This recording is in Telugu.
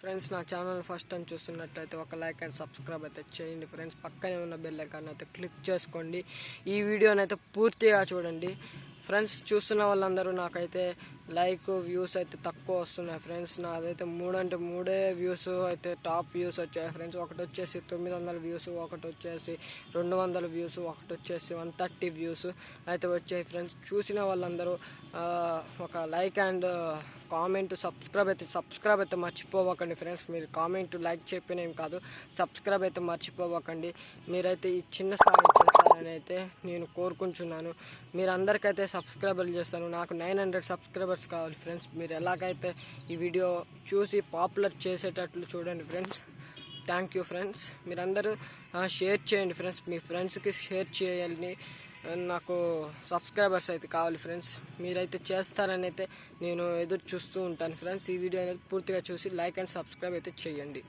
ఫ్రెండ్స్ నా ఛానల్ ఫస్ట్ టైం చూస్తున్నట్టయితే ఒక లైక్ అండ్ సబ్స్క్రైబ్ అయితే చేయండి. ఫ్రెండ్స్ పక్కనే ఉన్న బెల్ ఐకాన్ అయితే క్లిక్ చేసుకోండి. ఈ వీడియోని అయితే పూర్తిగా చూడండి. ఫ్రెండ్స్ చూస్తున్న వాళ్ళందరూ నాకైతే లైక్ వ్యూస్ అయితే తక్కువ వస్తున్నాయి ఫ్రెండ్స్ నాదైతే మూడు అంటే మూడే వ్యూస్ అయితే టాప్ వ్యూస్ వచ్చాయి ఫ్రెండ్స్ ఒకటి వచ్చేసి తొమ్మిది వందల వ్యూస్ ఒకటి వచ్చేసి రెండు వందల వ్యూస్ ఒకటి వచ్చేసి వన్ థర్టీ వ్యూస్ అయితే వచ్చాయి ఫ్రెండ్స్ చూసిన వాళ్ళందరూ ఒక లైక్ అండ్ కామెంట్ సబ్స్క్రైబ్ అయితే సబ్స్క్రైబ్ అయితే మర్చిపోవకండి ఫ్రెండ్స్ మీరు కామెంట్ లైక్ చెప్పిన ఏం కాదు. సబ్స్క్రైబ్ అయితే మర్చిపోవకండి. మీరైతే ఈ చిన్న సాయం చేస్తారని అయితే నేను కోరుకుంటున్నాను. మీరందరికైతే సబ్స్క్రైబర్లు చేస్తాను. నాకు నైన్ హండ్రెడ్ సబ్స్క్రైబర్స్ కావాలి ఫ్రెండ్స్. మీరు ఎలాగైతే ఈ వీడియో చూసి పాపులర్ చేసేటట్లు చూడండి ఫ్రెండ్స్. Thank you friends. మీరందరూ షేర్ చేయండి ఫ్రెండ్స్. మీ ఫ్రెండ్స్కి షేర్ చేయాలని నాకు సబ్స్క్రైబర్స్ అయితే కావాలి ఫ్రెండ్స్. మీరైతే చేస్తారని అయితే నేను ఎదురు చూస్తూ ఉంటాను ఫ్రెండ్స్. ఈ వీడియో అనేది పూర్తిగా చూసి లైక్ అండ్ సబ్స్క్రైబ్ అయితే చేయండి.